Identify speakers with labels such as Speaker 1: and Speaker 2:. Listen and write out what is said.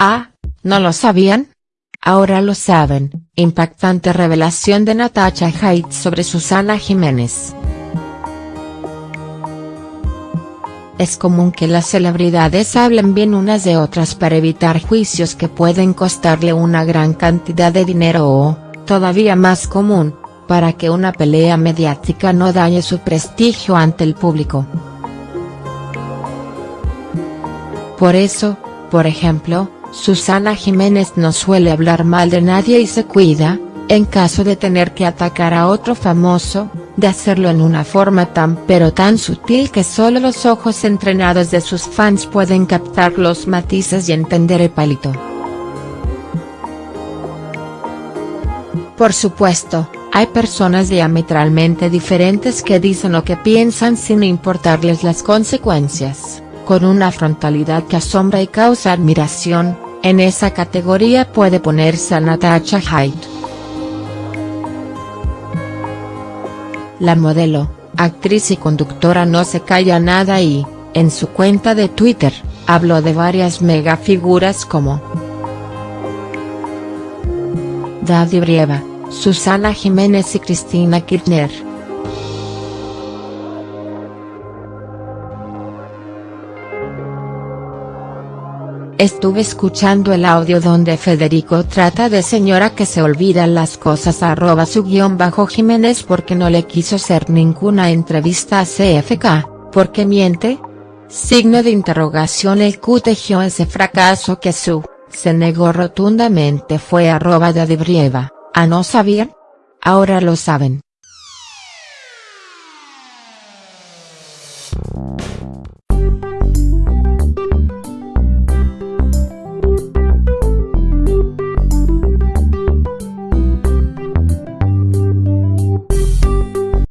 Speaker 1: Ah, ¿no lo sabían? Ahora lo saben, impactante revelación de Natasha Haidt sobre Susana Jiménez. Es común que las celebridades hablen bien unas de otras para evitar juicios que pueden costarle una gran cantidad de dinero o, todavía más común, para que una pelea mediática no dañe su prestigio ante el público. Por eso, por ejemplo, Susana Jiménez no suele hablar mal de nadie y se cuida, en caso de tener que atacar a otro famoso, de hacerlo en una forma tan pero tan sutil que solo los ojos entrenados de sus fans pueden captar los matices y entender el palito. Por supuesto, hay personas diametralmente diferentes que dicen lo que piensan sin importarles las consecuencias con una frontalidad que asombra y causa admiración, en esa categoría puede ponerse a Natasha Haidt. La modelo, actriz y conductora no se calla nada y, en su cuenta de Twitter, habló de varias megafiguras como Daddy Brieva, Susana Jiménez y Cristina Kirchner. Estuve escuchando el audio donde Federico trata de señora que se olvida las cosas arroba su guion bajo Jiménez porque no le quiso hacer ninguna entrevista a CFK, porque miente. Signo de interrogación el Q tejió ese fracaso que su, se negó rotundamente fue arroba de Adibrieva, a no saber. Ahora lo saben.